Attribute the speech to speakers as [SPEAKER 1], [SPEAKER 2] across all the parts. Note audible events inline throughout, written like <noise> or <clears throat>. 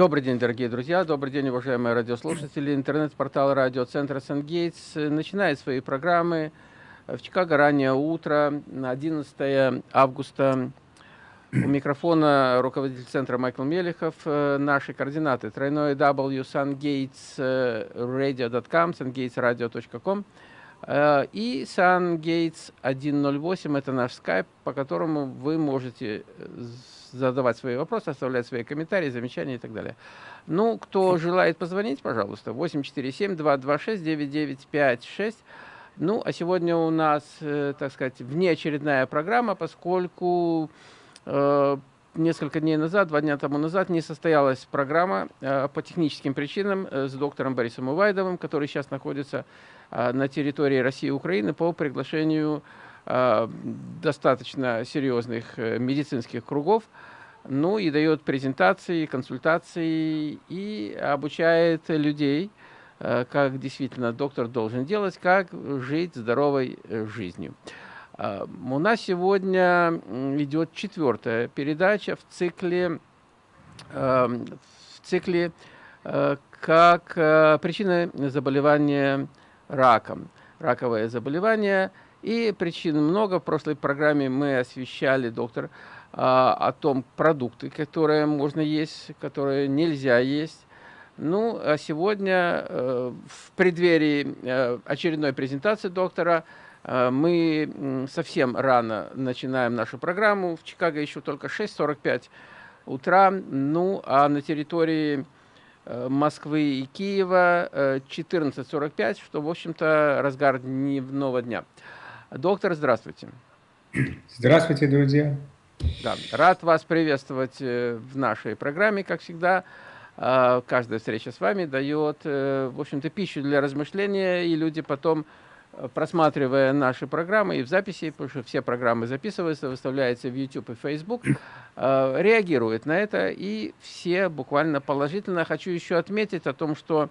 [SPEAKER 1] Добрый день, дорогие друзья, добрый день, уважаемые радиослушатели. Интернет-портал радиоцентра «Сангейтс» начинает свои программы в Чикаго раннее утро, 11 августа. У микрофона руководитель центра Майкл Мелехов. Наши координаты тройное w sungatesradio.com, sungatesradio.com и sungates 108 это наш скайп, по которому вы можете задавать свои вопросы, оставлять свои комментарии, замечания и так далее. Ну, кто желает позвонить, пожалуйста, 847-226-9956. Ну, а сегодня у нас, э, так сказать, внеочередная программа, поскольку э, несколько дней назад, два дня тому назад, не состоялась программа э, по техническим причинам э, с доктором Борисом Увайдовым, который сейчас находится э, на территории России и Украины по приглашению Э, достаточно серьезных э, медицинских кругов, ну и дает презентации, консультации и обучает людей, э, как действительно доктор должен делать, как жить здоровой жизнью. У нас сегодня идет четвертая передача в цикле, в цикле как причина заболевания раком. Раковое заболевание – и причин много. В прошлой программе мы освещали, доктор, а, о том продукты, которые можно есть, которые нельзя есть. Ну, а сегодня э, в преддверии э, очередной презентации доктора э, мы совсем рано начинаем нашу программу. В Чикаго еще только 6.45 утра. Ну, а на территории Москвы и Киева 14.45, что, в общем-то, разгар дневного дня. Доктор, здравствуйте.
[SPEAKER 2] Здравствуйте, друзья.
[SPEAKER 1] Да, рад вас приветствовать э, в нашей программе, как всегда. А, каждая встреча с вами дает, э, в общем-то, пищу для размышления, и люди потом, э, просматривая наши программы и в записи, потому что все программы записываются, выставляются в YouTube и Facebook, реагируют на это, и все буквально положительно. Хочу еще отметить о том, что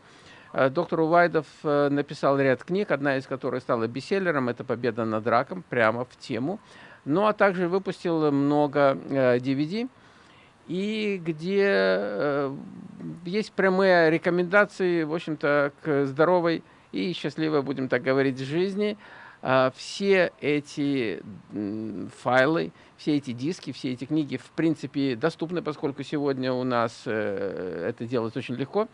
[SPEAKER 1] Э, доктор Увайдов э, написал ряд книг, одна из которых стала бестселлером, это «Победа над раком», прямо в тему. Ну, а также выпустил много DVD, э, и где есть прямые рекомендации, в общем-то, к здоровой и счастливой, будем так говорить, жизни. Все эти файлы, все эти диски, все эти книги, в принципе, доступны, поскольку сегодня у нас это делать очень легко.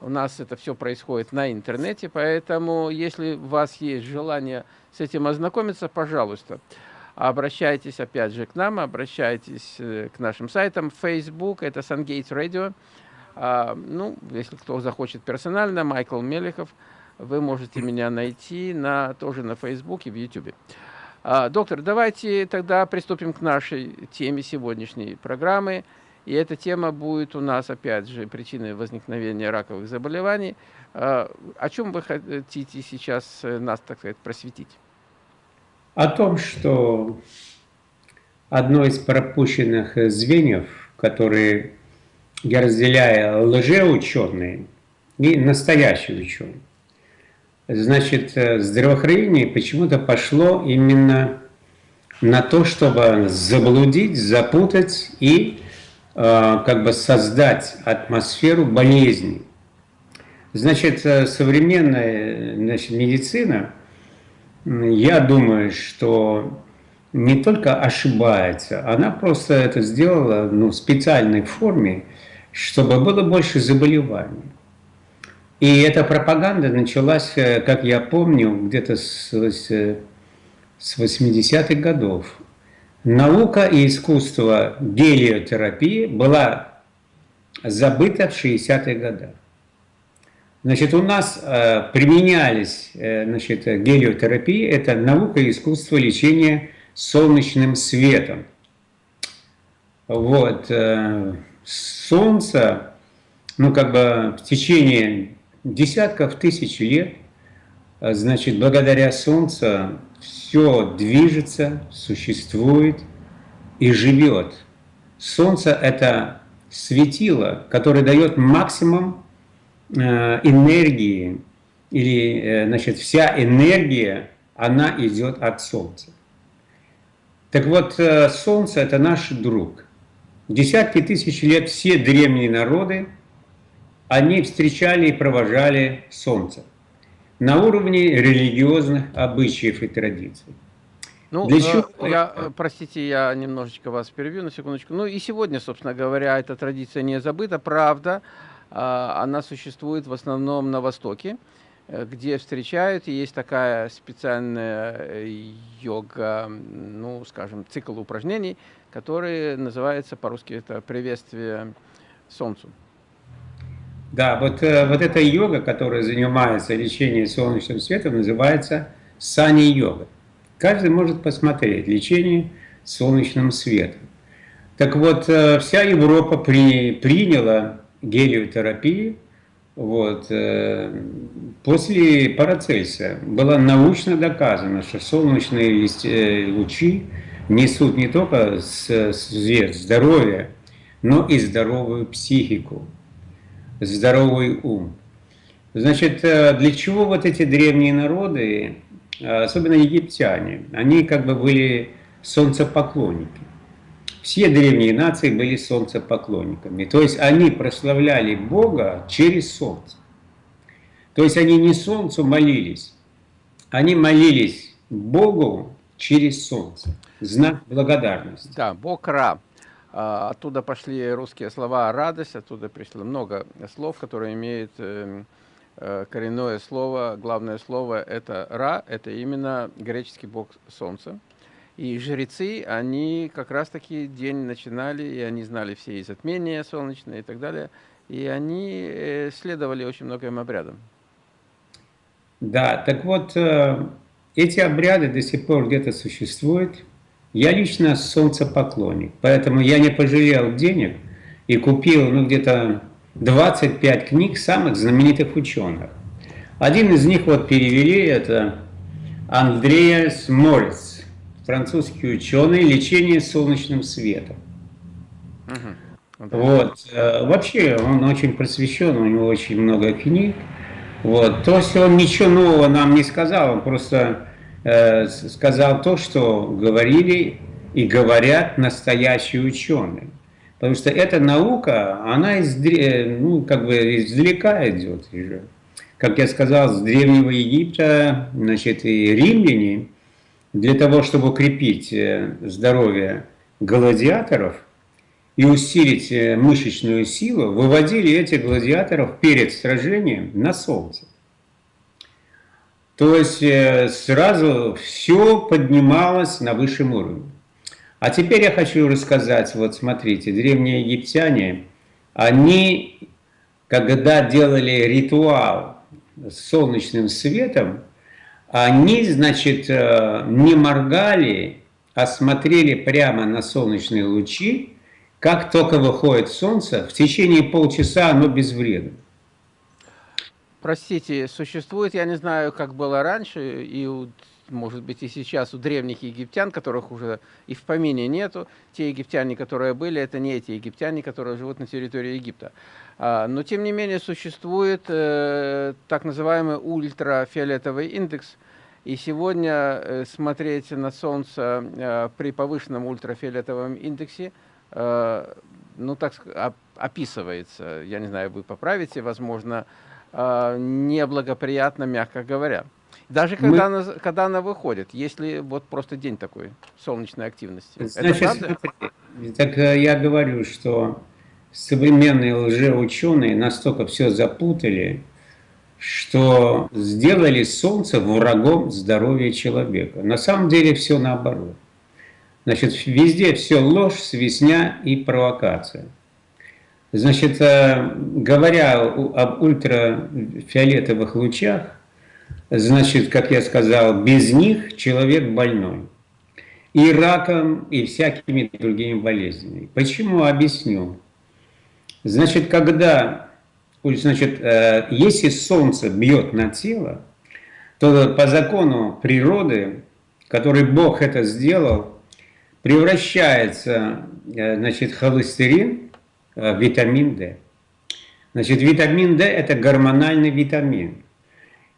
[SPEAKER 1] У нас это все происходит на интернете, поэтому если у вас есть желание с этим ознакомиться, пожалуйста, обращайтесь опять же к нам, обращайтесь э, к нашим сайтам. Facebook – это Sungates Radio. А, ну, если кто захочет персонально, Майкл Мелехов, вы можете меня найти на, тоже на и в YouTube. А, доктор, давайте тогда приступим к нашей теме сегодняшней программы – и эта тема будет у нас, опять же, причиной возникновения раковых заболеваний. А, о чем вы хотите сейчас э, нас, так сказать, просветить?
[SPEAKER 2] О том, что одно из пропущенных звеньев, которые я разделяю лжеученые и настоящие ученые, значит, э, здравоохранение почему-то пошло именно на то, чтобы заблудить, запутать и Э, как бы создать атмосферу болезни. Значит, э, современная значит, медицина, я думаю, что не только ошибается, она просто это сделала ну, в специальной форме, чтобы было больше заболеваний. И эта пропаганда началась, э, как я помню, где-то с, с 80-х годов. Наука и искусство гелиотерапии была забыта в 60-х годах. Значит, у нас э, применялись э, значит, гелиотерапии, это наука и искусство лечения солнечным светом. Вот, э, солнце, ну, как бы в течение десятков тысяч лет, э, значит, благодаря солнцу все движется, существует и живет. Солнце – это светило, которое дает максимум э, энергии, или, э, значит, вся энергия, она идет от Солнца. Так вот, э, Солнце – это наш друг. Десятки тысяч лет все древние народы они встречали и провожали солнце на уровне религиозных обычаев и традиций.
[SPEAKER 1] Ну, Для э, чего? Я, э, простите, я немножечко вас перебью на секундочку. Ну и сегодня, собственно говоря, эта традиция не забыта. Правда, а, она существует в основном на Востоке, э, где встречают, и есть такая специальная йога, ну, скажем, цикл упражнений, который называется по-русски это приветствие Солнцу.
[SPEAKER 2] Да, вот, вот эта йога, которая занимается лечением солнечным светом, называется сани-йога. Каждый может посмотреть лечение солнечным светом. Так вот, э, вся Европа при, приняла гелиотерапию вот, э, после Парацельса. Было научно доказано, что солнечные э, лучи несут не только свет, здоровье, но и здоровую психику, здоровый ум. Значит, для чего вот эти древние народы Э, особенно египтяне, они как бы были солнцепоклонники. Все древние нации были солнцепоклонниками. То есть они прославляли Бога через солнце. То есть они не солнцу молились, они молились Богу через солнце. Знак благодарности.
[SPEAKER 1] Да, Бог Ра. А, оттуда пошли русские слова «радость», оттуда пришло много слов, которые имеют эм, Э, коренное слово, главное слово это Ра, это именно греческий бог солнца. И жрецы, они как раз-таки день начинали, и они знали все и затмения солнечные и так далее, и они э, следовали очень многим обрядам.
[SPEAKER 2] Да, так вот, э, эти обряды до сих пор где-то существуют. Я лично солнцепоклонник, поэтому я не пожалел денег и купил, ну, где-то 25 книг самых знаменитых ученых. Один из них вот перевели, это Андреас Морец, французский ученый, лечение солнечным светом. Угу. Вот. Э, вообще он очень просвещен, у него очень много книг. Вот. То есть он ничего нового нам не сказал, он просто сказал то, что говорили и говорят настоящие ученые. Потому что эта наука, она из, ну, как бы издалека идет. Как я сказал, с Древнего Египта, значит, и римляне, для того, чтобы укрепить э, здоровье гладиаторов и усилить э, мышечную силу, выводили этих гладиаторов перед сражением на солнце. То есть э, сразу все поднималось на высшем уровне. А теперь я хочу рассказать, вот смотрите, древние египтяне, они, когда делали ритуал с солнечным светом, они, значит, э, не моргали, а смотрели прямо на солнечные лучи, как только выходит солнце, в течение полчаса оно безвредно.
[SPEAKER 1] Простите, существует, я не знаю, как было раньше, и у может быть, и сейчас у древних египтян, которых уже и в помине нету. Те египтяне, которые были, это не эти египтяне, которые живут на территории Египта. А, но, тем не менее, существует э, так называемый ультрафиолетовый индекс. И сегодня э, смотреть на Солнце э, при повышенном ультрафиолетовом индексе, ну, так описывается, я не знаю, вы поправите, возможно, неблагоприятно, мягко говоря. Даже когда, Мы... она, когда она выходит, если вот просто день такой солнечной активности.
[SPEAKER 2] Значит, Это правда? Так э, я говорю, что современные лжеученые настолько все запутали, что сделали Солнце врагом здоровья человека. На самом деле все наоборот. Значит, везде все ложь, свистня и провокация. Значит, э, говоря об ультрафиолетовых лучах, Значит, как я сказал, без них человек больной. И раком, и всякими другими болезнями. Почему? Объясню. Значит, когда, значит, э, если солнце бьет на тело, то по закону природы, который Бог это сделал, превращается, э, значит, холестерин витамин D. Значит, витамин D – это гормональный витамин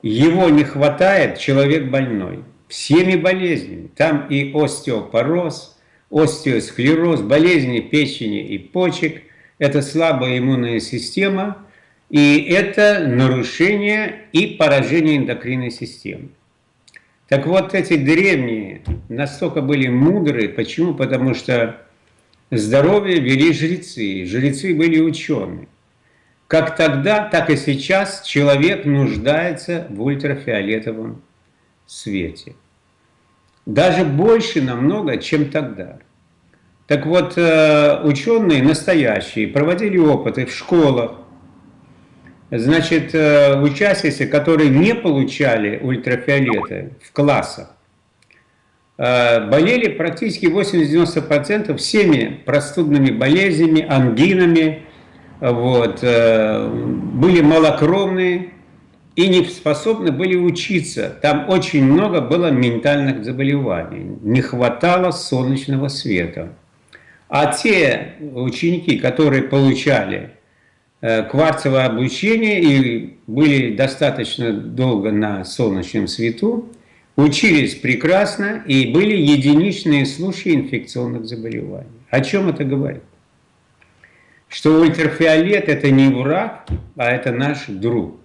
[SPEAKER 2] его не хватает, человек больной. Всеми болезнями. Там и остеопороз, остеосклероз, болезни печени и почек. Это слабая иммунная система. И это нарушение и поражение эндокринной системы. Так вот, эти древние настолько были мудрые. Почему? Потому что здоровье вели жрецы. Жрецы были ученые. Как тогда, так и сейчас человек нуждается в ультрафиолетовом свете. Даже больше намного, чем тогда. Так вот, э, ученые настоящие проводили опыты в школах. Значит, э, учащиеся, которые не получали ультрафиолеты в классах, болели практически 80-90% всеми простудными болезнями, ангинами, вот, были малокровные и не способны были учиться. Там очень много было ментальных заболеваний, не хватало солнечного света. А те ученики, которые получали э, кварцевое обучение и были достаточно долго на солнечном свету, учились прекрасно и были единичные случаи инфекционных заболеваний. О чем это говорит? Что ультрафиолет – это не враг, а это наш друг.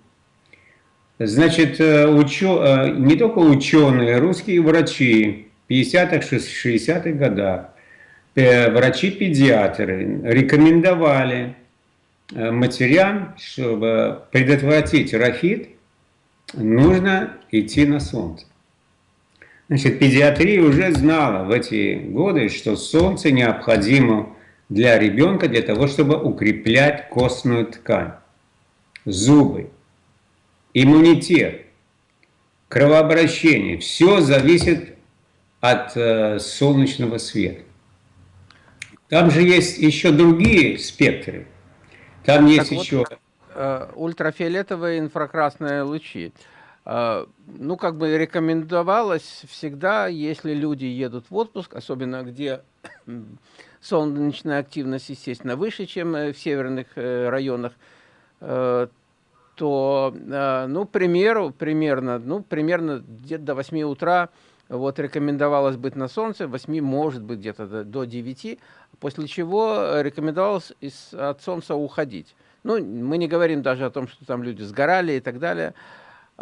[SPEAKER 2] Значит, э, учё, э, не только ученые, русские врачи 50-х, 60-х годах Э, врачи-педиатры рекомендовали матерям, чтобы предотвратить рафит, нужно идти на солнце. Значит, педиатрия уже знала в эти годы, что солнце необходимо для ребенка, для того, чтобы укреплять костную ткань, зубы, иммунитет, кровообращение. Все зависит от э, солнечного света. Там же есть еще другие спектры. Там есть так еще... Вот,
[SPEAKER 1] э, ультрафиолетовые инфракрасные лучи. Э, ну, как бы рекомендовалось всегда, если люди едут в отпуск, особенно где солнечная активность, естественно, выше, чем э, в северных э, районах, то, ну, примеру, примерно, ну, примерно где-то до 8 утра вот рекомендовалось быть на солнце, 8, может быть, где-то до 9, после чего рекомендовалось из, от солнца уходить. Ну, мы не говорим даже о том, что там люди сгорали и так далее.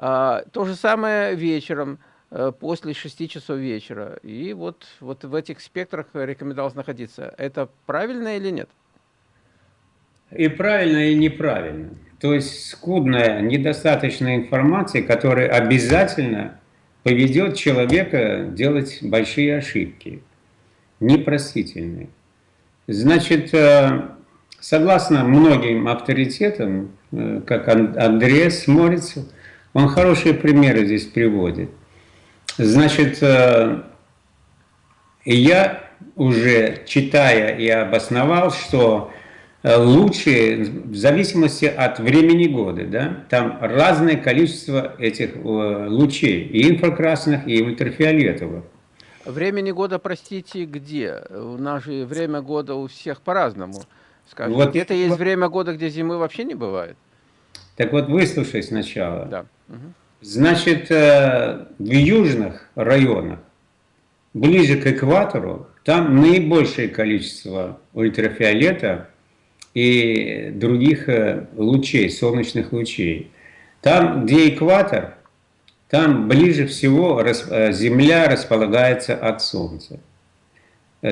[SPEAKER 1] А, то же самое вечером, э, после 6 часов вечера. И вот, вот в этих спектрах рекомендовалось находиться. Это правильно или нет?
[SPEAKER 2] И правильно, и неправильно. То есть скудная, недостаточная информация, которая обязательно поведет человека делать большие ошибки, непростительные. Значит, э, согласно многим авторитетам, э, как Андреас Морицев, он хорошие примеры здесь приводит. Значит, э, я уже читая и обосновал, что Э, лучшие в зависимости от времени года. Да? Там разное количество этих э, лучей, и инфракрасных, и ультрафиолетовых.
[SPEAKER 1] Времени года, простите, где? У нас же время года у всех по-разному. Вот, где-то есть время года, где зимы вообще не бывает.
[SPEAKER 2] Так вот, выслушай сначала. Да. Значит, э, в южных районах, ближе к экватору, там наибольшее количество ультрафиолета и других э, лучей, солнечных лучей. Там, где экватор, там ближе всего э, Земля располагается от Солнца.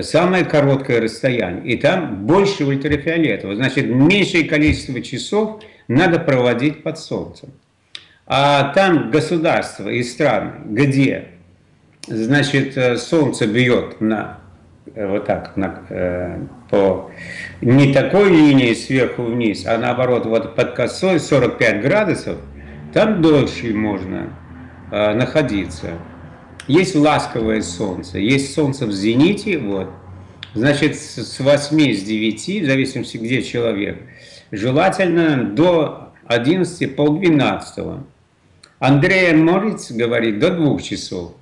[SPEAKER 2] Самое короткое расстояние. И там больше ультрафиолетового. Значит, меньшее количество часов надо проводить под Солнцем. А там государства и страны, где значит, Солнце бьет на вот так, на, э, по не такой линии сверху вниз, а наоборот, вот под косой 45 градусов, там дольше можно э, находиться. Есть ласковое солнце, есть солнце в зените, вот. Значит, с 8, с 9, в зависимости, где человек, желательно до 11, полдвенадцатого. 12. Андрея Мориц говорит до 2 часов.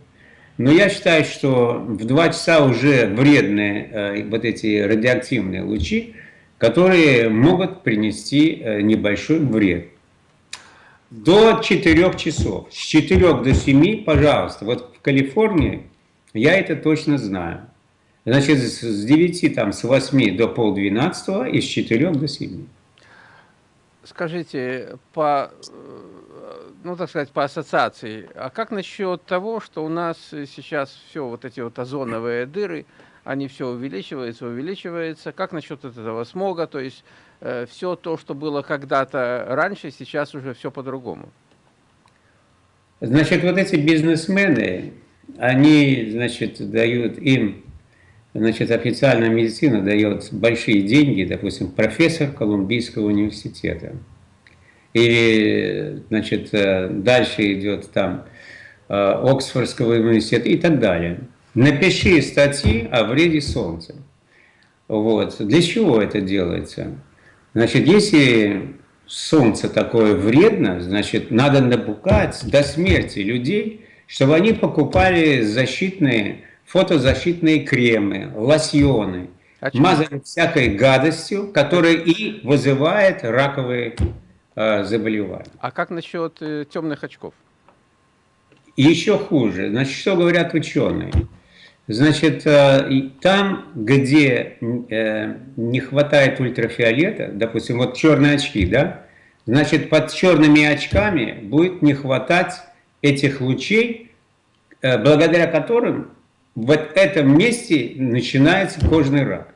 [SPEAKER 2] Но я считаю, что в 2 часа уже вредные э, вот эти радиоактивные лучи, которые могут принести э, небольшой вред. До 4 часов. С 4 до 7, пожалуйста. Вот в Калифорнии я это точно знаю. Значит, с 9, там, с 8 до полдвенадцатого и с 4 до 7.
[SPEAKER 1] скажите, по, ну, так сказать, по ассоциации, а как насчет того, что у нас сейчас все вот эти вот озоновые дыры, они все увеличиваются, увеличиваются. Как насчет этого смога? То есть э, все то, что было когда-то раньше, сейчас уже все по-другому.
[SPEAKER 2] Значит, вот эти бизнесмены, они, значит, дают им, значит, официальная медицина дает большие деньги, допустим, профессор Колумбийского университета. Или, значит, э, дальше идет там э, Оксфордского университета и так далее. Напиши статьи о вреде солнца. Вот. Для чего это делается? Значит, если солнце такое вредно, значит, надо напугать до смерти людей, чтобы они покупали защитные, фотозащитные кремы, лосьоны, а мазали всякой гадостью, которая и вызывает раковые э, заболевания.
[SPEAKER 1] А как насчет э, темных очков?
[SPEAKER 2] Еще хуже. Значит, что говорят ученые? Значит, э, там, где не хватает ультрафиолета, допустим, вот черные очки, да, значит, под черными очками будет не хватать этих лучей, благодаря которым в этом месте начинается кожный рак.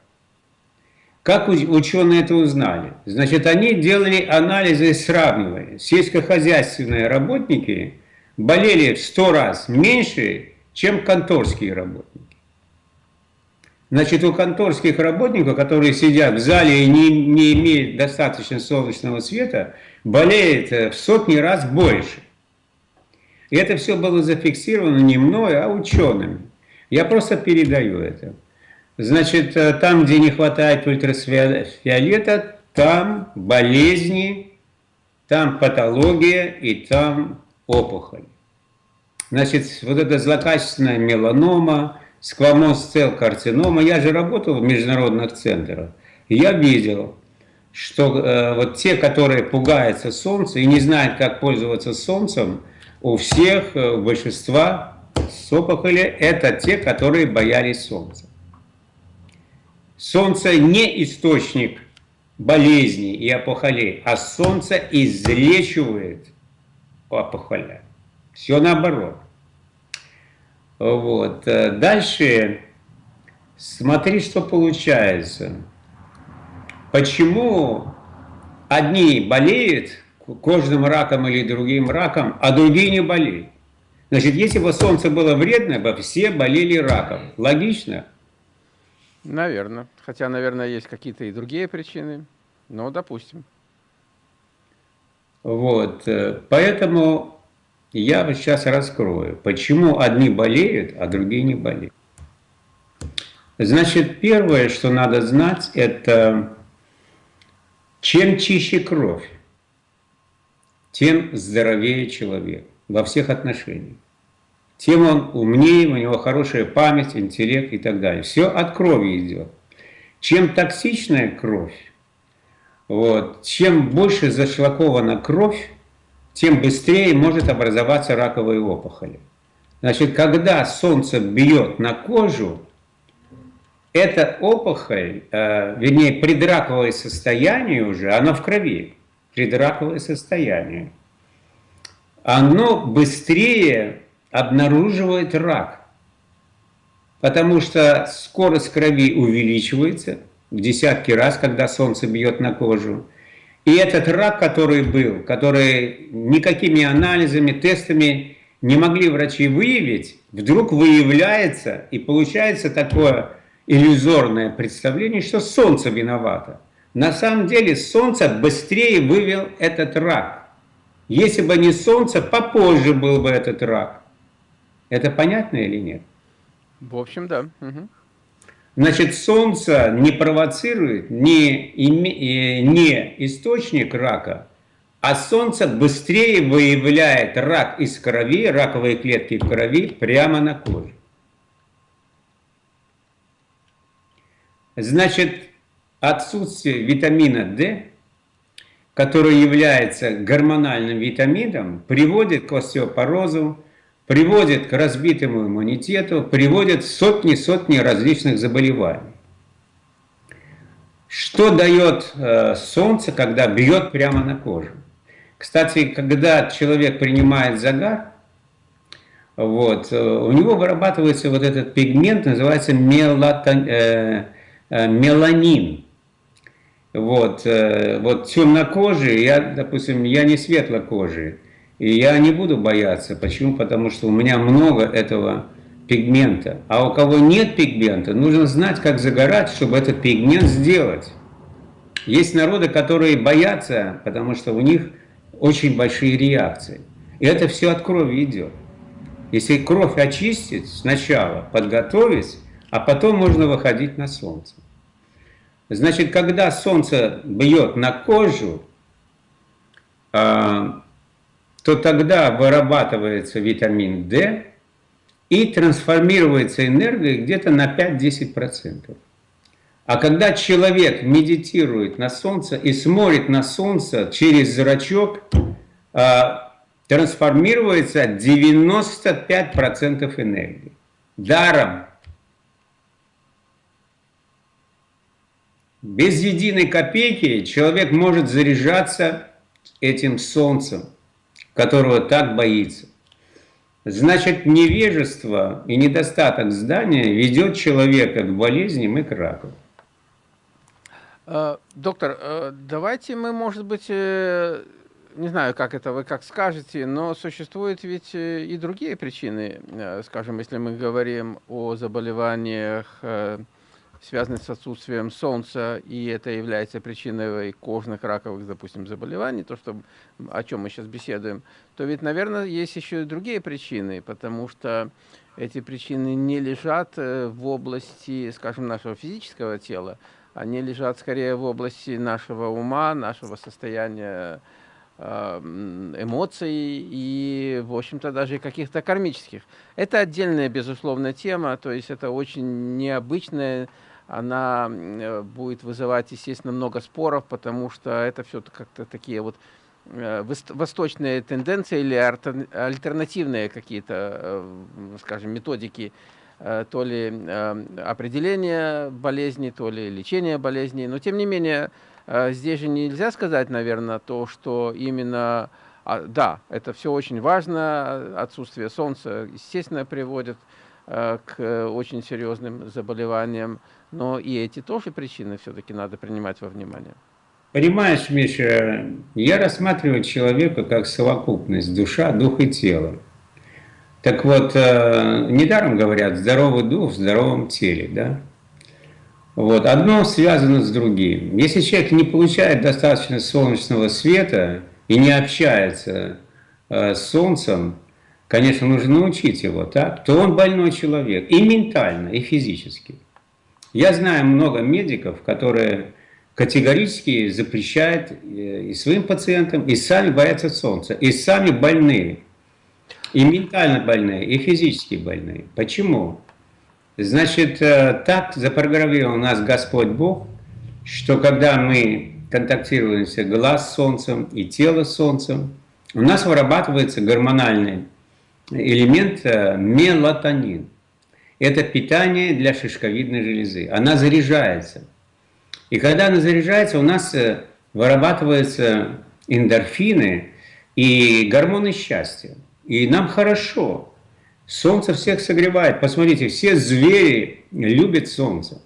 [SPEAKER 2] Как ученые это узнали? Значит, они делали анализы и сравнивали. Сельскохозяйственные работники болели в 100 раз меньше, чем конторские работники. Значит, у конторских работников, которые сидят в зале и не, не имеют достаточно солнечного света, болеет э, в сотни раз больше. И это все было зафиксировано не мной, а учеными. Я просто передаю это. Значит, э, там, где не хватает ультрафиолета, там болезни, там патология и там опухоль. Значит, вот эта злокачественная меланома, сквамоз цел карцинома. Я же работал в международных центрах. Я видел, что э, вот те, которые пугаются солнца и не знают, как пользоваться солнцем, у всех, э, у большинства с опухоли, это те, которые боялись солнца. Солнце не источник болезней и опухолей, а солнце излечивает опухоли. Все наоборот. Вот. Э, дальше смотри, что получается. Почему одни болеют кожным раком или другим раком, а другие не болеют? Значит, если бы солнце было вредно, бы все болели раком. Логично?
[SPEAKER 1] Наверное. Хотя, наверное, есть какие-то и другие причины. Но допустим.
[SPEAKER 2] Вот. Э, поэтому я сейчас раскрою, почему одни болеют, а другие не болеют. Значит, первое, что надо знать, это чем чище кровь, тем здоровее человек во всех отношениях. Тем он умнее, у него хорошая память, интеллект и так далее. Все от крови идет. Чем токсичная кровь, вот, чем больше зашлакована кровь, тем быстрее может образоваться раковые опухоли. Значит, когда солнце бьет на кожу, эта опухоль, э, вернее, предраковое состояние уже, оно в крови, предраковое состояние, оно быстрее обнаруживает рак, потому что скорость крови увеличивается в десятки раз, когда солнце бьет на кожу, и этот рак, который был, который никакими анализами, тестами не могли врачи выявить, вдруг выявляется и получается такое иллюзорное представление, что Солнце виновато. На самом деле Солнце быстрее вывел этот рак. Если бы не Солнце, попозже был бы этот рак. Это понятно или нет?
[SPEAKER 1] В общем, да. Угу.
[SPEAKER 2] Значит, Солнце не провоцирует, не, э, не источник рака, а Солнце быстрее выявляет рак из крови, раковые клетки в крови прямо на коже. Значит, отсутствие витамина D, который является гормональным витамином, приводит к остеопорозу, приводит к разбитому иммунитету, приводит сотни-сотни различных заболеваний. Что дает э, солнце, когда бьет прямо на кожу? Кстати, когда человек принимает загар, вот, э, у него вырабатывается вот этот пигмент, называется мелатон, э, э, меланин. Вот, э, вот темнокожие, я, допустим, я не светлокожий, и я не буду бояться. Почему? Потому что у меня много этого пигмента. А у кого нет пигмента, нужно знать, как загорать, чтобы этот пигмент сделать. Есть народы, которые боятся, потому что у них очень большие реакции. И это все от крови идет. Если кровь очистить сначала, подготовить, а потом можно выходить на солнце. Значит, когда солнце бьет на кожу, а, то тогда вырабатывается витамин D, и трансформируется энергия где-то на 5-10%. А когда человек медитирует на солнце и смотрит на солнце через зрачок, а, трансформируется 95% энергии. Даром. Без единой копейки человек может заряжаться этим солнцем, которого так боится. Значит, невежество и недостаток знания ведет человека к болезням и к раку.
[SPEAKER 1] Э, доктор, э, давайте мы, может быть, э, не знаю, как это вы как скажете, но существуют ведь и другие причины. Скажем, если мы говорим о заболеваниях связаны с отсутствием солнца, и это является причиной кожных раковых, допустим, заболеваний, то, что, о чем мы сейчас беседуем, то ведь, наверное, есть еще и другие причины, потому что эти причины не лежат э, в области, скажем, нашего физического тела, они лежат скорее в области нашего ума, нашего состояния э, эмоций и, в общем-то, даже каких-то кармических. Это отдельная, безусловно, тема, то есть это очень необычная она э, будет вызывать, естественно, много споров, потому что это все как-то такие вот э, восточные тенденции или альтернативные какие-то, э, скажем, методики то ли определения болезни, то ли лечения болезней. Но, тем не менее, здесь же нельзя сказать, наверное, то, что именно, а, да, это все очень важно, отсутствие солнца, естественно, приводит очень серьезным заболеваниям, но и эти тоже причины все-таки надо принимать во внимание.
[SPEAKER 2] Понимаешь, Миша, я рассматриваю человека как совокупность душа, дух и тело. Так вот, э, недаром говорят, здоровый дух в здоровом теле, да? Вот, одно связано с другим. Если человек не получает достаточно солнечного света и не общается э, с солнцем, конечно, нужно научить его, так, то он больной человек и ментально, и физически. Я знаю много медиков, которые категорически запрещают э, и своим пациентам, и сами боятся солнца, и сами больные. И ментально больные, и физически больные. Почему? Значит, э, так запрограммировал нас Господь Бог, что когда мы контактируемся глаз с солнцем и тело с солнцем, у нас вырабатывается гормональный элемент э, мелатонин. Это питание для шишковидной железы. Она заряжается. И когда она заряжается, у нас э, вырабатываются эндорфины и гормоны счастья. И нам хорошо. Солнце всех согревает. Посмотрите, все звери любят солнце.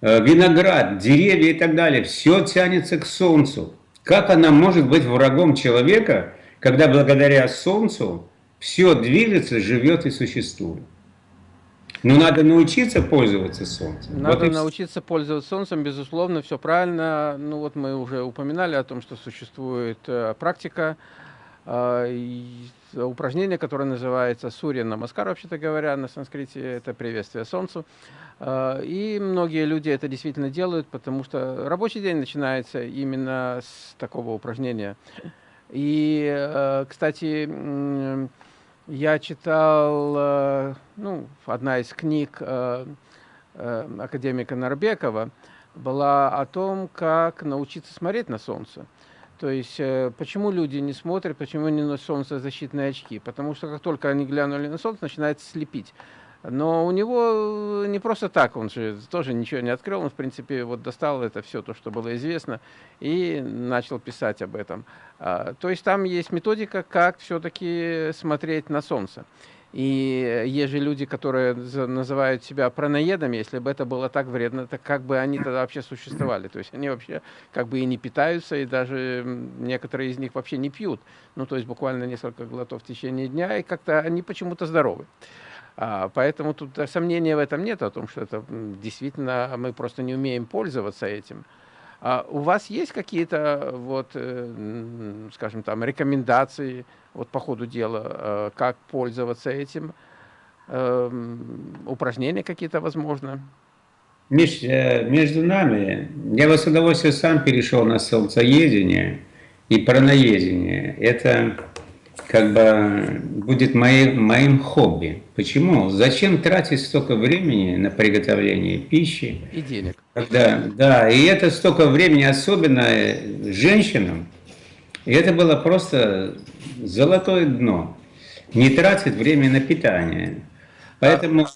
[SPEAKER 2] Э, виноград, деревья и так далее. Все тянется к солнцу. Как она может быть врагом человека, когда благодаря солнцу все движется, живет и существует? Но надо научиться пользоваться солнцем.
[SPEAKER 1] Надо вот научиться пользоваться солнцем, безусловно, все правильно. Ну вот мы уже упоминали о том, что существует э, практика, э, упражнение, которое называется Сурья Намаскар, вообще-то говоря, на санскрите это приветствие солнцу. Э, и многие люди это действительно делают, потому что рабочий день начинается именно с такого упражнения. И, кстати, я читал, э, ну, одна из книг э, э, академика Нарбекова была о том, как научиться смотреть на солнце. То есть, почему люди не смотрят, почему не носят солнцезащитные очки? Потому что как только они глянули на солнце, начинает слепить. Но у него не просто так, он же тоже ничего не открыл, он, в принципе, вот достал это все, то, что было известно, и начал писать об этом. А, то есть там есть методика, как все-таки смотреть на Солнце. И есть же люди, которые называют себя праноедами, если бы это было так вредно, то как бы они тогда вообще существовали? То есть они вообще как бы и не питаются, и даже некоторые из них вообще не пьют. Ну, то есть буквально несколько глотов в течение дня, и как-то они почему-то здоровы. А, поэтому тут сомнения в этом нет, о том, что это действительно мы просто не умеем пользоваться этим. А у вас есть какие-то, вот, э, скажем, там, рекомендации вот, по ходу дела, э, как пользоваться этим? Эм, упражнения какие-то, возможно?
[SPEAKER 2] Миш, э, между нами, я бы с удовольствием сам перешел на солнцеедение и параноедение. Это как бы будет моим, моим хобби. Почему? Зачем тратить столько времени на приготовление пищи?
[SPEAKER 1] И денег.
[SPEAKER 2] Когда, да, и это столько времени, особенно женщинам, и это было просто золотое дно. Не тратить время на питание. Поэтому...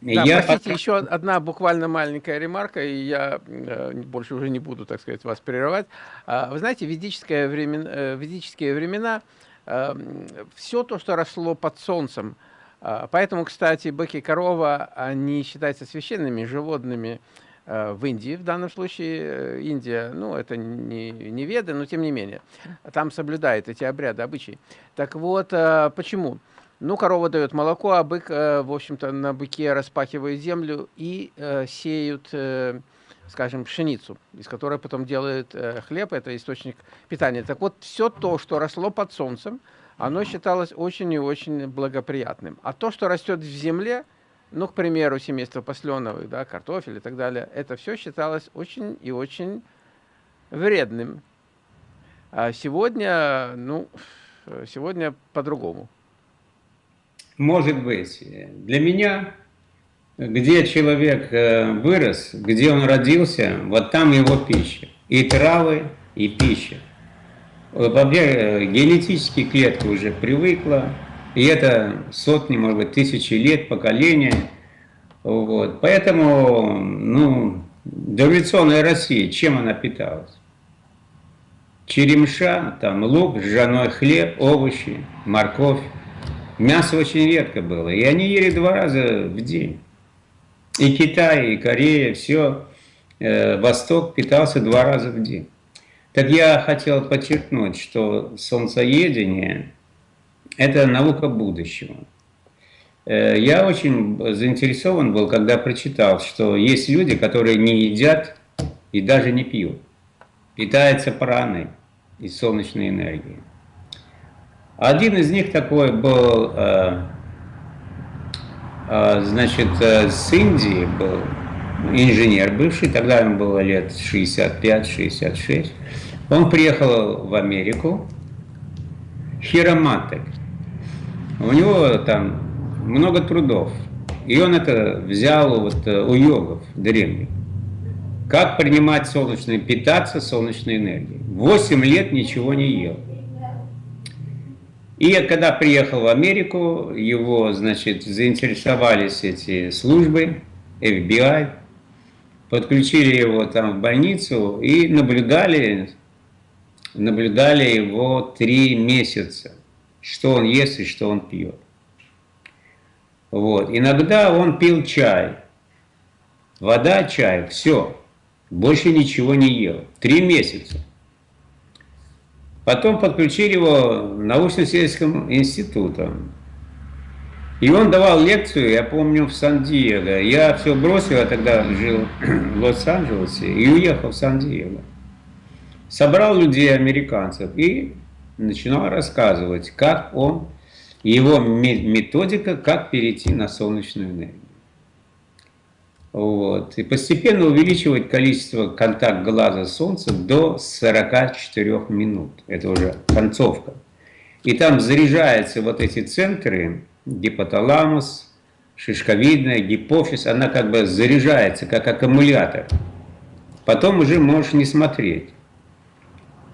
[SPEAKER 1] Да, я простите, пока... еще одна буквально маленькая ремарка, и я э, больше уже не буду, так сказать, вас прерывать. А, вы знаете, ведическое времен, э, ведические времена все то, что росло под солнцем. А, поэтому, кстати, быки и корова, они считаются священными животными э, в Индии, в данном случае э, Индия, ну, это не, не веды, но тем не менее, там соблюдают эти обряды, обычаи. Так вот, э, почему? Ну, корова дает молоко, а бык, в общем-то, на быке распахивает землю и сеют скажем, пшеницу, из которой потом делают э, хлеб, это источник питания. Так вот, все то, что росло под солнцем, оно считалось очень и очень благоприятным. А то, что растет в земле, ну, к примеру, семейство посленовых, да, картофель и так далее, это все считалось очень и очень вредным. А сегодня, ну, сегодня по-другому.
[SPEAKER 2] Может быть. Для меня где человек э, вырос, где он родился, вот там его пища. И травы, и пища. Вообще э, генетически клетка уже привыкла, и это сотни, может быть, тысячи лет, поколения. Вот. Поэтому, ну, дореволюционная Россия, чем она питалась? Черемша, там лук, ржаной хлеб, овощи, морковь. Мясо очень редко было, и они ели два раза в день. И Китай, и Корея, все, э, Восток питался два раза в день. Так я хотел подчеркнуть, что солнцеедение – это наука будущего. Э, я очень заинтересован был, когда прочитал, что есть люди, которые не едят и даже не пьют, питаются праной и солнечной энергией. Один из них такой был э, значит, э, с Индии был инженер бывший, тогда ему было лет 65-66. Он приехал в Америку, хиромантик. У него там много трудов. И он это взял вот э, у йогов древних. Как принимать солнечное, питаться солнечной энергией. Восемь лет ничего не ел. И когда приехал в Америку, его, значит, заинтересовались эти службы, FBI, подключили его там в больницу и наблюдали, наблюдали его три месяца, что он ест и что он пьет. Вот. Иногда он пил чай, вода, чай, все, больше ничего не ел. Три месяца. Потом подключили его научно-исследовательским институтом. И он давал лекцию, я помню, в Сан-Диего. Я все бросил, я тогда жил в Лос-Анджелесе, и уехал в Сан-Диего. Собрал людей, американцев, и начинал рассказывать, как он, его методика, как перейти на солнечную энергию. Вот. И постепенно увеличивать количество контакт глаза с Солнцем до 44 минут. Это уже концовка. И там заряжаются вот эти центры, гипоталамус, шишковидная, гипофиз, она как бы заряжается, как аккумулятор. Потом уже можешь не смотреть.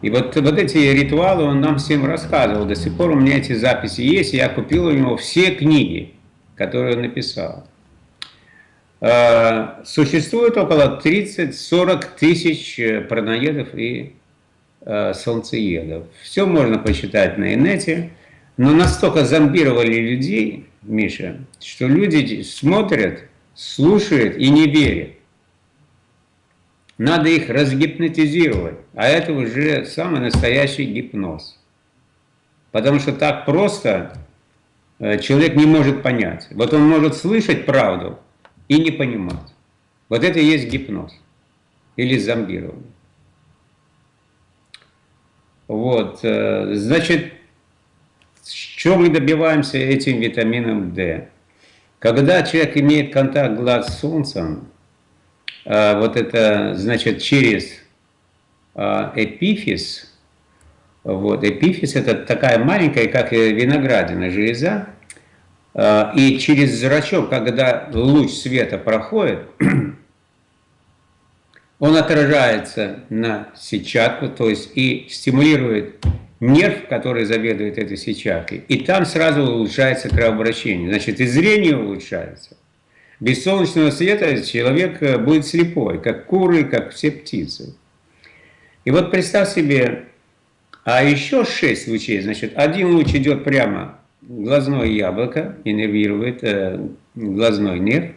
[SPEAKER 2] И вот, вот эти ритуалы он нам всем рассказывал. До сих пор у меня эти записи есть. Я купил у него все книги которую он написал. Э, существует около 30-40 тысяч э, праноедов и э, солнцеедов. Все можно посчитать на инете, но настолько зомбировали людей, Миша, что люди смотрят, слушают и не верят. Надо их разгипнотизировать, а это уже самый настоящий гипноз. Потому что так просто человек не может понять. Вот он может слышать правду, и не понимать. Вот это и есть гипноз или зомбирование. Вот, э, значит, что мы добиваемся этим витамином D? Когда человек имеет контакт глаз с солнцем, э, вот это, значит, через э, эпифиз, вот, эпифиз это такая маленькая, как виноградина железа, и через зрачок, когда луч света проходит, <clears throat> он отражается на сетчатку, то есть и стимулирует нерв, который заведует этой сетчаткой, и там сразу улучшается кровообращение. Значит, и зрение улучшается. Без солнечного света человек э, будет слепой, как куры, как все птицы. И вот представь себе, а еще шесть лучей, значит, один луч идет прямо глазное яблоко, иннервирует э, глазной нерв,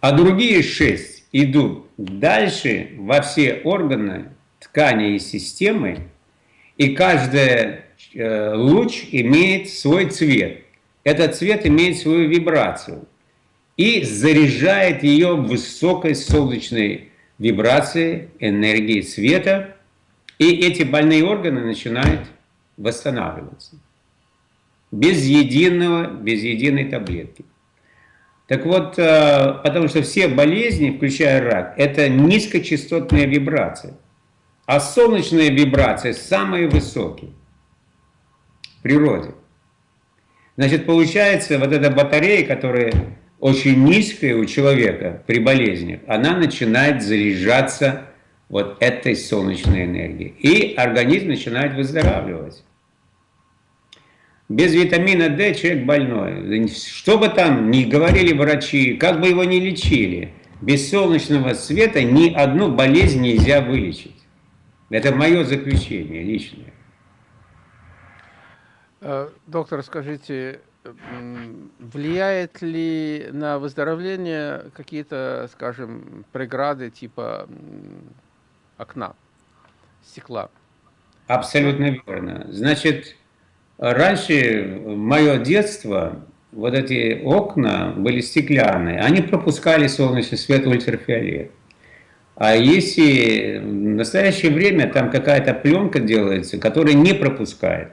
[SPEAKER 2] а другие шесть идут дальше во все органы, ткани и системы, и каждый э, луч имеет свой цвет. Этот цвет имеет свою вибрацию и заряжает ее высокой солнечной вибрацией, энергией света, и эти больные органы начинают восстанавливаться без единого, без единой таблетки. Так вот, э, потому что все болезни, включая рак, это низкочастотные вибрации. А солнечные вибрации самые высокие в природе. Значит, получается, вот эта батарея, которая очень низкая у человека при болезнях, она начинает заряжаться вот этой солнечной энергией. И организм начинает выздоравливать. Без витамина D человек больной. Что бы там ни говорили врачи, как бы его ни лечили, без солнечного света ни одну болезнь нельзя вылечить. Это мое заключение личное.
[SPEAKER 1] Э, доктор, скажите, влияет ли на выздоровление какие-то, скажем, преграды типа окна, стекла?
[SPEAKER 2] Абсолютно верно. Значит, Раньше, мое детство, вот эти окна были стеклянные, они пропускали солнечный свет ультрафиолет. А если в настоящее время там какая-то пленка делается, которая не пропускает.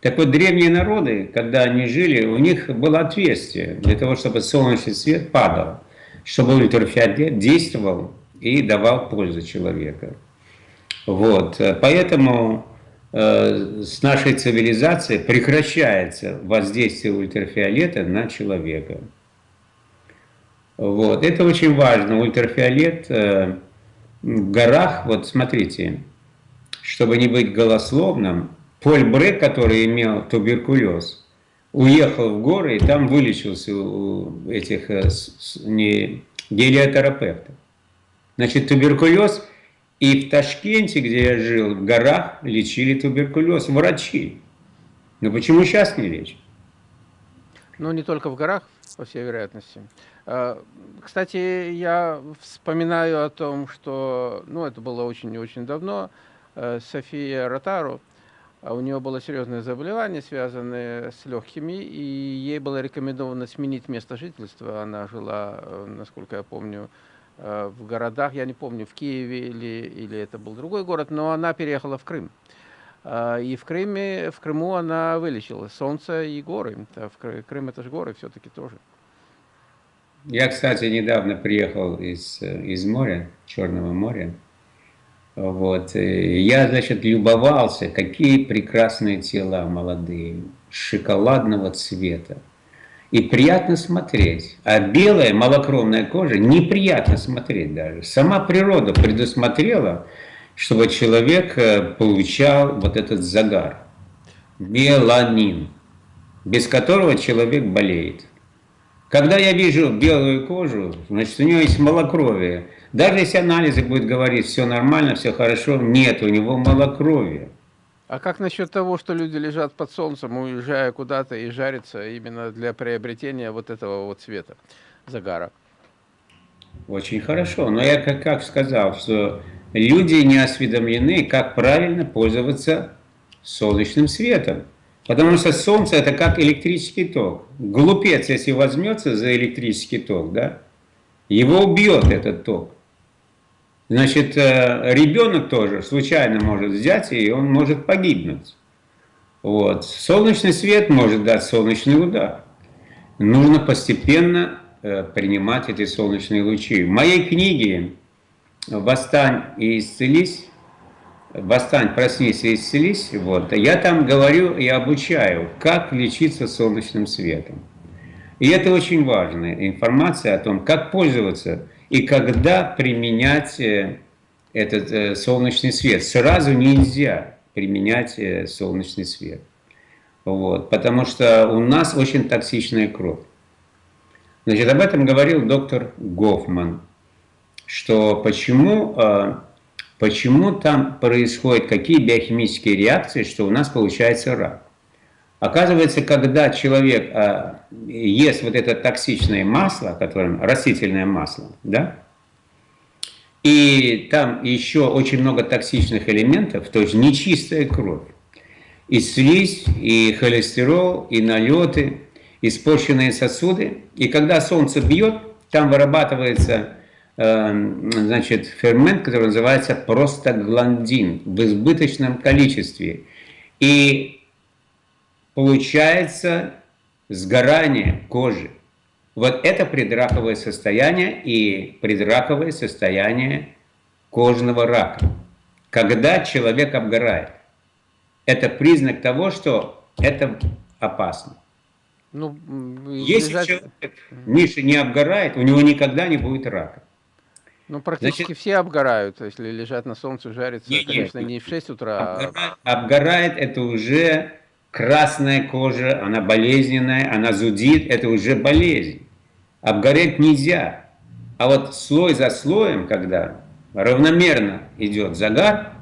[SPEAKER 2] Так вот, древние народы, когда они жили, у них было отверстие для того, чтобы солнечный свет падал, чтобы ультрафиолет действовал и давал пользу человеку. Вот, поэтому Э, с нашей цивилизацией прекращается воздействие ультрафиолета на человека. Вот. Это очень важно. Ультрафиолет э, в горах, вот смотрите, чтобы не быть голословным, Поль Брек, который имел туберкулез, уехал в горы и там вылечился у этих э, не, гелиотерапевтов. Значит, туберкулез – и в Ташкенте, где я жил, в горах лечили туберкулез врачи. Но почему сейчас не лечат?
[SPEAKER 1] Ну, не только в горах, по всей вероятности. А, кстати, я вспоминаю о том, что, ну, это было очень-очень давно, э, София Ротару, а у нее было серьезное заболевание, связанное с легкими, и ей было рекомендовано сменить место жительства. Она жила, э, насколько я помню, в городах, я не помню, в Киеве или, или это был другой город, но она переехала в Крым. Э, и в Крыме, в Крыму она вылечила солнце и горы. Крым это же горы все-таки тоже.
[SPEAKER 2] Я, кстати, недавно приехал из, из моря, Черного моря. Вот. Я, значит, любовался, какие прекрасные тела молодые, шоколадного цвета и приятно смотреть. А белая малокровная кожа неприятно смотреть даже. Сама природа предусмотрела, чтобы человек э, получал вот этот загар. Меланин, без которого человек болеет. Когда я вижу белую кожу, значит, у него есть малокровие. Даже если анализы будут говорить, все нормально, все хорошо, нет, у него малокровие.
[SPEAKER 1] А как насчет того, что люди лежат под солнцем, уезжая куда-то и жарятся именно для приобретения вот этого вот цвета, загара?
[SPEAKER 2] Очень хорошо. Но я как, как сказал, что люди не осведомлены, как правильно пользоваться солнечным светом. Потому что солнце это как электрический ток. Глупец, если возьмется за электрический ток, да, его убьет этот ток. Значит, э, ребенок тоже случайно может взять, и он может погибнуть. Вот. Солнечный свет может дать солнечный удар. Нужно постепенно э, принимать эти солнечные лучи. В моей книге «Восстань и исцелись», «Восстань, проснись и исцелись», вот, я там говорю и обучаю, как лечиться солнечным светом. И это очень важная информация о том, как пользоваться и когда применять э, этот э, солнечный свет. Сразу нельзя применять э, солнечный свет. Вот, потому что у нас очень токсичная кровь. Значит, об этом говорил доктор Гофман, что почему, почему там происходят какие биохимические реакции, что у нас получается рак. Оказывается, когда человек а, ест вот это токсичное масло, которое растительное масло, да, и там еще очень много токсичных элементов, то есть нечистая кровь, и слизь, и холестерол, и налеты, испорченные сосуды. И когда солнце бьет, там вырабатывается э, значит, фермент, который называется простагландин в избыточном количестве. И получается сгорание кожи. Вот это предраковое состояние и предраковое состояние кожного рака. Когда человек обгорает, это признак того, что это опасно. Ну, Если лежать... человек, Миша, не обгорает, у него никогда не будет рака.
[SPEAKER 1] Ну, практически Значит, все обгорают, если лежат на солнце, жарятся, не, конечно, не в 6 утра.
[SPEAKER 2] Обгорает, а... обгорает это уже красная кожа, она болезненная, она зудит, это уже болезнь. Обгореть нельзя. А вот слой за слоем, когда равномерно идет загар,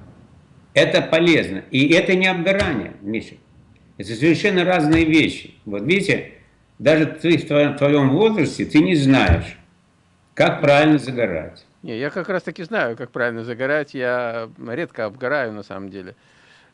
[SPEAKER 2] это полезно. И это не обгорание, Миша. Это совершенно разные вещи. Вот видите, даже ты в твоем, в твоем возрасте, ты не знаешь, как правильно загорать.
[SPEAKER 1] Не, я как раз таки знаю, как правильно загорать. Я редко обгораю на самом деле.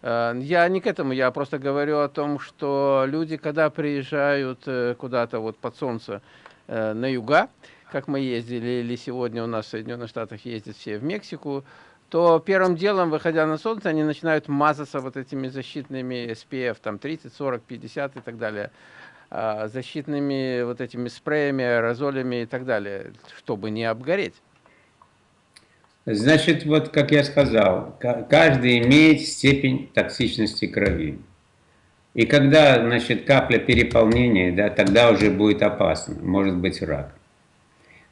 [SPEAKER 1] Э, я не к этому, я просто говорю о том, что люди, когда приезжают э, куда-то вот под солнце э, на юга, как мы ездили, или сегодня у нас в Соединенных Штатах ездят все в Мексику, то первым делом, выходя на солнце, они начинают мазаться вот этими защитными SPF, там 30, 40, 50 и так далее, защитными вот этими спреями, аэрозолями и так далее, чтобы не обгореть.
[SPEAKER 2] Значит, вот как я сказал, каждый имеет степень токсичности крови. И когда, значит, капля переполнения, да, тогда уже будет опасно, может быть рак.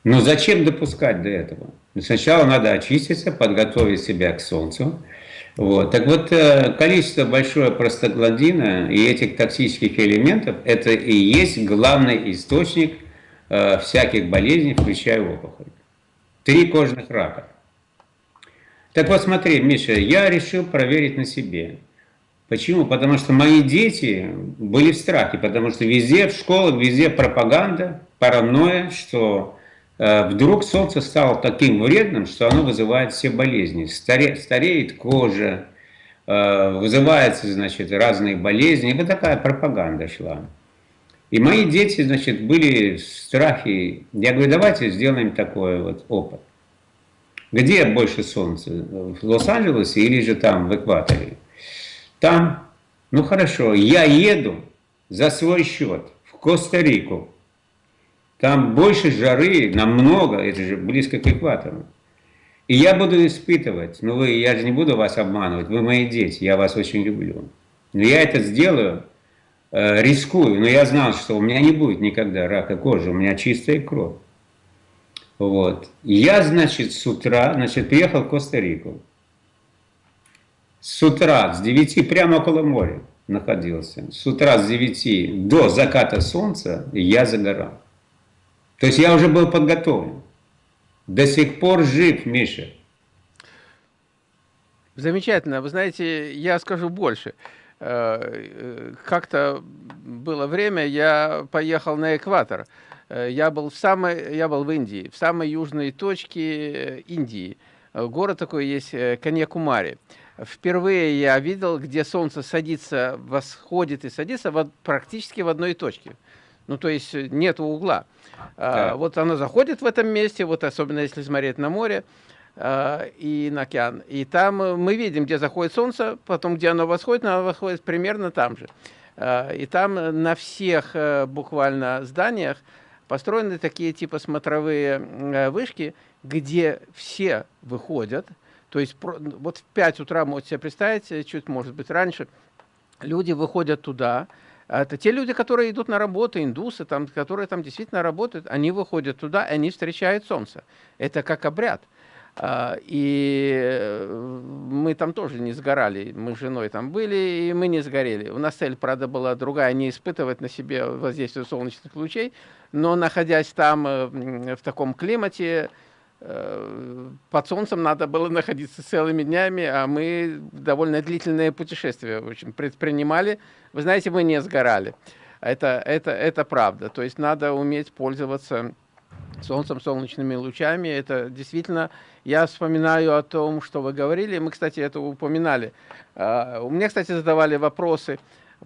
[SPEAKER 2] Но зачем допускать до этого? Сначала надо очиститься, подготовить себя к солнцу. Вот. Так вот, э, количество большое простагландина и этих токсических элементов, это и есть главный источник э, всяких болезней, включая опухоль. Три кожных рака. Так вот смотри, Миша, я решил проверить на себе. Почему? Потому что мои дети были в страхе, потому что везде, в школах, везде пропаганда, паранойя, что э, вдруг солнце стало таким вредным, что оно вызывает все болезни. Старе, стареет кожа, э, вызываются, значит, разные болезни. Вот такая пропаганда шла. И мои дети, значит, были в страхе. Я говорю, давайте сделаем такой вот опыт. Где больше солнца? В Лос-Анджелесе или же там, в экваторе? Там, ну хорошо, я еду за свой счет в Коста-Рику. Там больше жары, намного, это же близко к экватору. И я буду испытывать, ну вы, я же не буду вас обманывать, вы мои дети, я вас очень люблю. Но я это сделаю, э, рискую, но я знал, что у меня не будет никогда рака кожи, у меня чистая кровь. Вот. Я, значит, с утра, значит, приехал в Коста-Рику. С утра, с 9, прямо около моря находился. С утра с 9 до заката солнца я загорал. То есть я уже был подготовлен. До сих пор жив, Миша.
[SPEAKER 1] Замечательно. Вы знаете, я скажу больше. Э, э, как-то было время, я поехал на экватор. Э, я был, в самой, я был в Индии, в самой южной точке Индии. Город такой есть, Каньякумари. Впервые я видел, где солнце садится, восходит и садится вот, практически в одной точке. Ну, то есть нет угла. Да. Вот оно заходит в этом месте, вот особенно если смотреть на море. Э, и на океан. И там э, мы видим, где заходит солнце, потом где оно восходит, оно восходит примерно там же. Э, и там на всех буквально зданиях построены такие типа смотровые вышки, где все выходят. То есть вот в 5 утра, можете себе представить, чуть может быть раньше, люди выходят туда, это те люди, которые идут на работу, индусы, там, которые там действительно работают, они выходят туда, и они встречают солнце. Это как обряд. А, и э, мы там тоже не сгорали, мы с женой там были, и мы не сгорели. У нас цель, правда, была другая, не испытывать на себе воздействие солнечных лучей, но находясь там э, в таком климате, э, под солнцем надо было находиться целыми днями, а мы довольно длительное путешествие в общем, предпринимали. Вы знаете, мы не сгорали. Это, это, это правда. То есть надо уметь пользоваться солнцем, солнечными лучами. Это действительно, я вспоминаю о том, что вы говорили, мы, кстати, это упоминали. А, у меня, кстати, задавали вопросы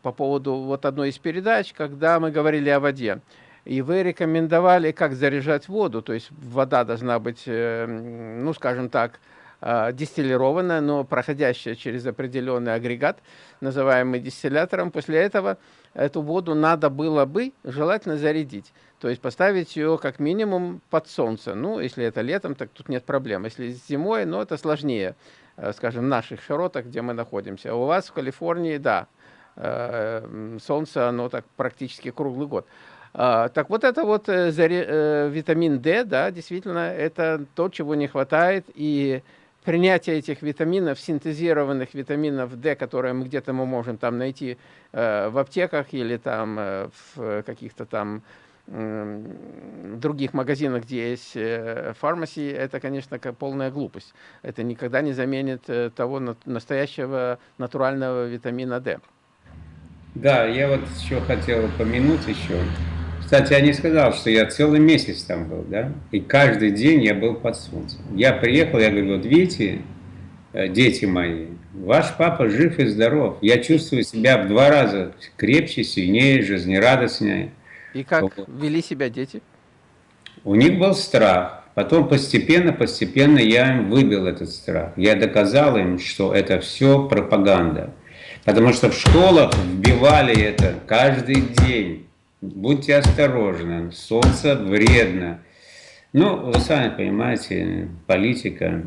[SPEAKER 1] по поводу вот одной из передач, когда мы говорили о воде. И вы рекомендовали, как заряжать воду, то есть вода должна быть, э, ну, скажем так, дистиллированная, но проходящая через определенный агрегат, называемый дистиллятором. После этого эту воду надо было бы желательно зарядить. То есть поставить ее как минимум под солнце. Ну, если это летом, так тут нет проблем. Если зимой, ну, это сложнее, э, скажем, в наших широтах, где мы находимся. А у вас в Калифорнии, да, э, солнце, оно так практически круглый год. А, так вот это вот э, витамин D, да, действительно, это то, чего не хватает, и принятие этих витаминов, синтезированных витаминов D, которые мы где-то мы можем там найти в аптеках или там в каких-то там других магазинах, где есть фармаси, это, конечно, полная глупость. Это никогда не заменит э, того настоящего натурального витамина D.
[SPEAKER 2] Да, я вот еще хотел упомянуть еще. Кстати, я не сказал, что я целый месяц там был, да? И каждый день я был под солнцем. Я приехал, я говорю, вот видите, э, дети мои, ваш папа жив и здоров. Я чувствую себя в два раза крепче, сильнее, жизнерадостнее.
[SPEAKER 1] И как вот. вели себя дети?
[SPEAKER 2] У них был страх. Потом постепенно, постепенно я им выбил этот страх. Я доказал им, что это все пропаганда. Потому что в школах вбивали это каждый день. Будьте осторожны, солнце вредно. Ну, вы сами понимаете, политика.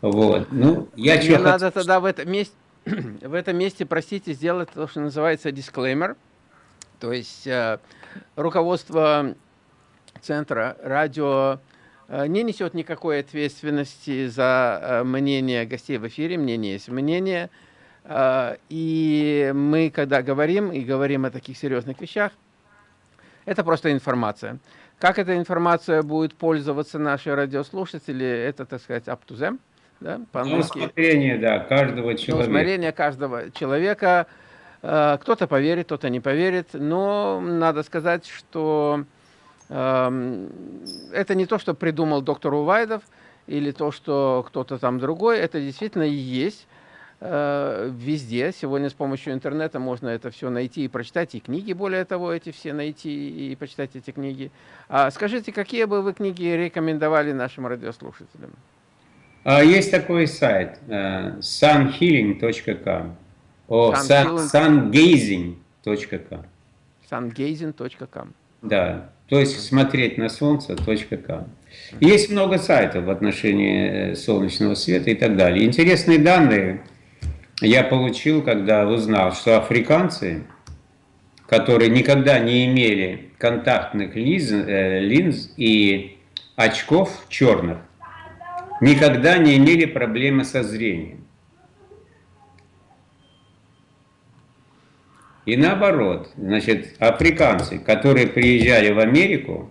[SPEAKER 2] Вот. Ну,
[SPEAKER 1] я Мне надо хот... тогда в этом месте, <clears throat> в этом месте, простите, сделать то, что называется дисклеймер. То есть э, руководство Центра радио э, не несет никакой ответственности за э, мнение гостей в эфире, мнение есть мнение. Э, и мы, когда говорим, и говорим о таких серьезных вещах, это просто информация. Как эта информация будет пользоваться наши радиослушатели, это, так сказать, up to them.
[SPEAKER 2] Да, по-английски. Усмотрение, да, каждого человека.
[SPEAKER 1] Усмотрение каждого человека. Э, кто-то поверит, кто-то не поверит, но надо сказать, что эм, это не то, что придумал доктор Увайдов, или то, что кто-то там другой, это действительно есть э, везде. Сегодня с помощью интернета можно это все найти и прочитать, и книги, более того, эти все найти и почитать эти книги. А скажите, какие бы вы книги рекомендовали нашим радиослушателям?
[SPEAKER 2] А, есть такой сайт uh, sunhealing.com. О, sungazing.com.
[SPEAKER 1] Sungazing.com.
[SPEAKER 2] Да, то есть смотреть на солнце.com. Есть много сайтов в отношении э, солнечного света и так далее. Интересные данные я получил, когда узнал, что африканцы, которые никогда не имели контактных линз, э, линз и очков черных, никогда не имели проблемы со зрением. И наоборот, значит, африканцы, которые приезжали в Америку,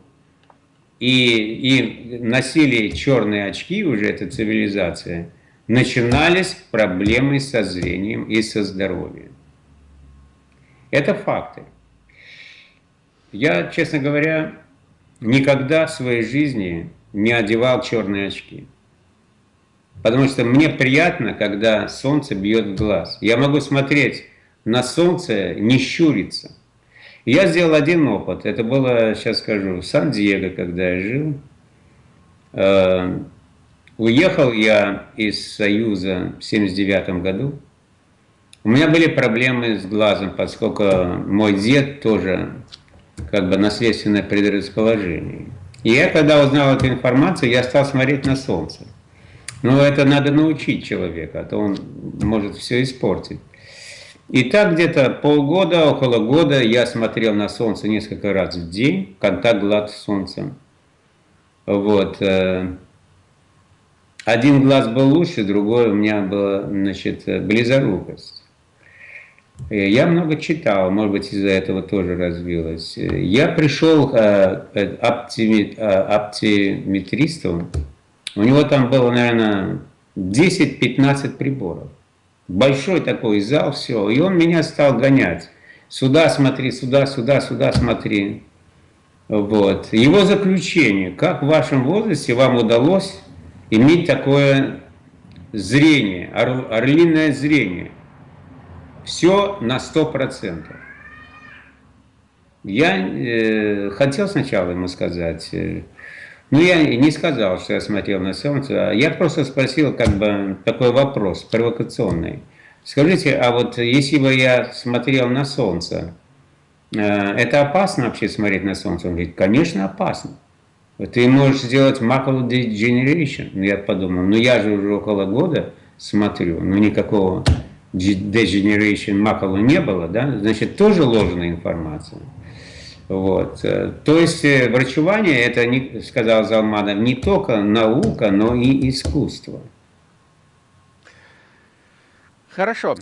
[SPEAKER 2] и, и носили черные очки, уже эта цивилизация, начинались проблемы со зрением и со здоровьем. Это факты. Я, честно говоря, никогда в своей жизни не одевал черные очки. Потому что мне приятно, когда солнце бьет в глаз. Я могу смотреть на солнце, не щуриться. Я сделал один опыт. Это было, сейчас скажу, в Сан-Диего, когда я жил. Э, уехал я из Союза в 79 году. У меня были проблемы с глазом, поскольку мой дед тоже как бы наследственное предрасположение. И я, когда узнал эту информацию, я стал смотреть на солнце. Но это надо научить человека, а то он может все испортить. И так где-то полгода, около года я смотрел на солнце несколько раз в день, контакт глаз с солнцем. Вот. Э, один глаз был лучше, другой у меня была, значит, близорукость. Э, я много читал, может быть, из-за этого тоже развилось. Э, я пришел к оптиметристу, у него там было, наверное, 10-15 приборов. Большой такой зал, все. И он меня стал гонять. Сюда смотри, сюда, сюда, сюда смотри. Вот. Его заключение. Как в вашем возрасте вам удалось иметь такое зрение, ор, орлиное зрение? Все на 100%. Я э, хотел сначала ему сказать, э, ну, я не сказал, что я смотрел на солнце, а я просто спросил как бы такой вопрос, провокационный. Скажите, а вот если бы я смотрел на солнце, э, это опасно вообще смотреть на солнце? Он говорит, конечно опасно. Ты можешь сделать macular degeneration. Ну, я подумал, ну я же уже около года смотрю, ну никакого degeneration макула не было, да? Значит, тоже ложная информация. Вот. Э, то есть э, врачевание, это, не, сказал Залманов, не только наука, но и искусство.
[SPEAKER 1] Хорошо.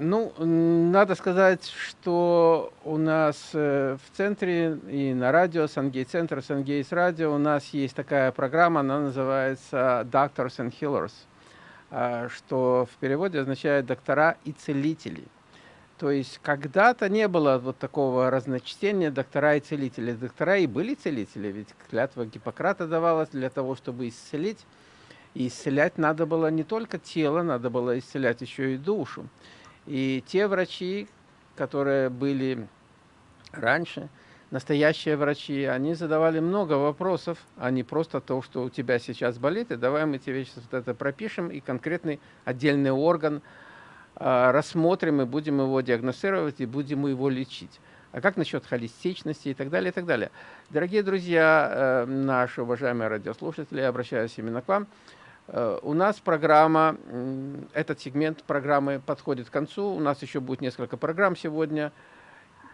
[SPEAKER 1] Ну, надо сказать, что у нас э, в центре и на радио, Сангей-центр, Сангейс радио, у нас есть такая программа, она называется Doctors and Healers, а, что в переводе означает доктора и целители. То есть когда-то не было вот такого разночтения доктора и целители. Доктора и были целители, ведь клятва Гиппократа давалась для того, чтобы исцелить. И исцелять надо было не только тело, надо было исцелять еще и душу. И те врачи, которые были раньше, настоящие врачи, они задавали много вопросов, а не просто то, что у тебя сейчас болит, и давай мы тебе сейчас вот это пропишем, и конкретный отдельный орган – а, рассмотрим и будем его диагностировать и будем его лечить. А как насчет холистичности и так далее, и так далее. Дорогие друзья, э, наши уважаемые радиослушатели, обращаюсь именно к вам. Э, у нас программа, этот сегмент программы подходит к концу. У нас еще будет несколько программ сегодня.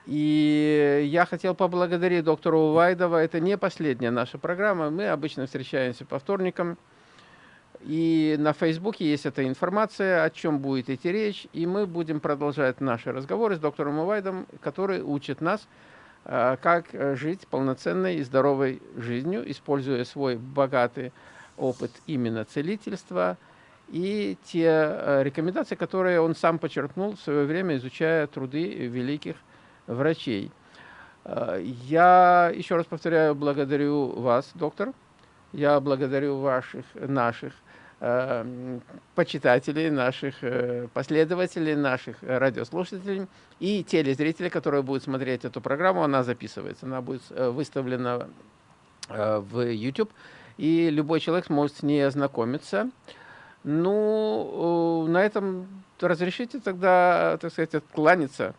[SPEAKER 1] И я хотел поблагодарить доктора Увайдова. Это не последняя наша программа. Мы обычно встречаемся по вторникам. И на Фейсбуке есть эта информация, о чем будет идти речь. И мы будем продолжать наши разговоры с доктором Увайдом, который учит нас, э, как жить полноценной и здоровой жизнью, используя свой богатый опыт именно целительства и те э, рекомендации, которые он сам подчеркнул в свое время, изучая труды великих врачей. Э, я еще раз повторяю, благодарю вас, доктор. Я благодарю ваших, наших Э, почитателей, наших последователей, наших радиослушателей и телезрителей, которые будут смотреть эту программу. Она записывается, она будет выставлена в YouTube, и любой человек сможет с ней ознакомиться. Ну, на этом разрешите тогда, так сказать, откланяться.